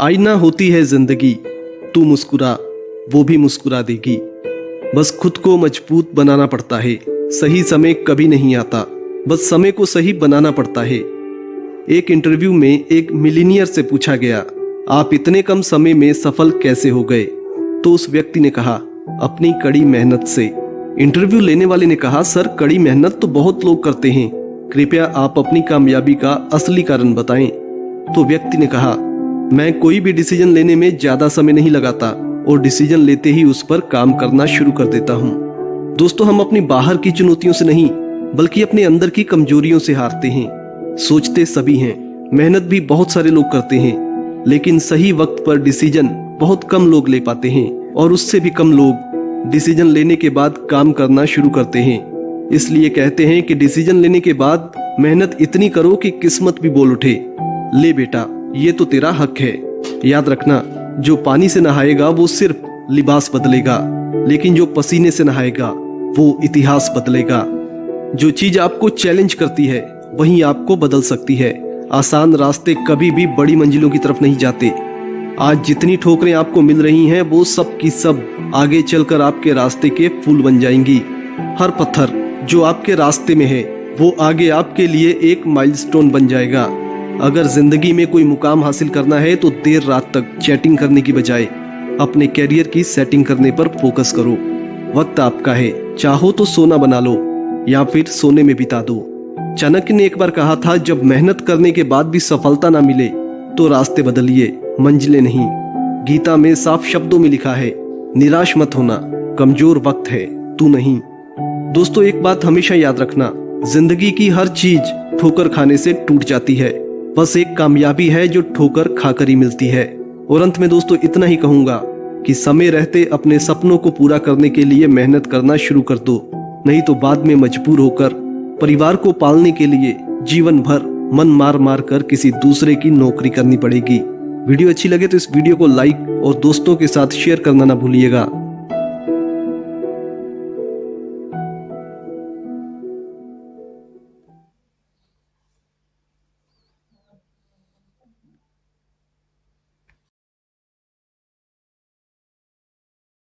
आईना होती है ज़िंदगी, तू मुस्कुरा, वो भी मुस्कुरा देगी। बस खुद को मज़बूत बनाना पड़ता है, सही समय कभी नहीं आता। बस समय को सही बनाना पड़ता है। एक इंटरव्यू में एक मिलीनियर से पूछा गया, आप इतने कम समय में सफल कैसे हो गए? तो उस व्यक्ति ने कहा, अपनी कड़ी मेहनत से। इंटरव्यू लेने वाले ने कहा, सर, कड़ी मेहनत तो बहुत लोग करते हैं। कृपया आप अपनी कामयाबी का असली कारण बताएँ। तो व्यक्ति ने कहा मैं कोई भी डिसीज़न लेने में ज़्यादा समय नहीं लगाता और डिसीज़न लेते ही उस पर काम करना शुरू कर देता हूँ। दोस्तों, हम अपनी बाहर की चुनौतियों से नहीं, बल्कि अपने अंदर की कमजोरियों से हारते हैं। सोचते सभी हैं, मेहनत भी बहुत सारे लोग करते हैं, लेकिन सही वक्त पर डिसीज़न बहुत कम लोग ले पाते हैं और उससे भी कम लोग डिसीज़न लेने के बाद काम करना शुरू करते हैं। इसलिए कहते हैं कि डिसीज़न लेने के बाद मेहनत इतनी करो कि किस्मत भी बोल उठे। ले बेटा ये तो तेरा हक है। याद रखना, जो पानी से नहाएगा, वो सिर्फ़ लिबास बदलेगा, लेकिन जो पसीने से नहाएगा, वो इतिहास बदलेगा। जो चीज़ आपको चैलेंज करती है, वही आपको बदल सकती है। आसान रास्ते कभी भी बड़ी मंजिलों की तरफ़ नहीं जाते। आज जितनी ठोकरें आपको मिल रही हैं, वो सब की सब आगे चलकर आपके रास्ते के फूल बन जाएँगी। हर पत्थर जो आपके रास्ते में है, वो आगे आपके लिए एक माइलस्टोन बन जाएगा। अगर ज़िंदगी में कोई मुकाम हासिल करना है तो देर रात तक चैटिंग करने की बजाय अपने कैरियर की सेटिंग करने पर फोकस करो। वक्त आपका है। चाहो तो सोना बना लो, या फिर सोने में बिता दो। चाणक्य ने एक बार कहा था, जब मेहनत करने के बाद भी सफलता ना मिले तो रास्ते बदलिए, मंजिलें नहीं। गीता में साफ़ शब्दों में लिखा है, निराश मत होना, कमज़ोर वक्त है, तू नहीं। दोस्तों, एक बात हमेशा याद रखना, ज़िंदगी की हर चीज़ ठोकर खाने से टूट जाती है। बस एक कामयाबी है जो ठोकर खाकर ही मिलती है। और अंत में दोस्तों, इतना ही कहूँगा कि समय रहते अपने सपनों को पूरा करने के लिए मेहनत करना शुरू कर दो। नहीं तो बाद में मजबूर होकर, परिवार को पालने के लिए जीवन भर मन मार मार कर किसी दूसरे की नौकरी करनी पड़ेगी। वीडियो अच्छी लगे तो इस वीडियो को लाइक और दोस्तों के साथ शेयर करना ना भूलिएगा।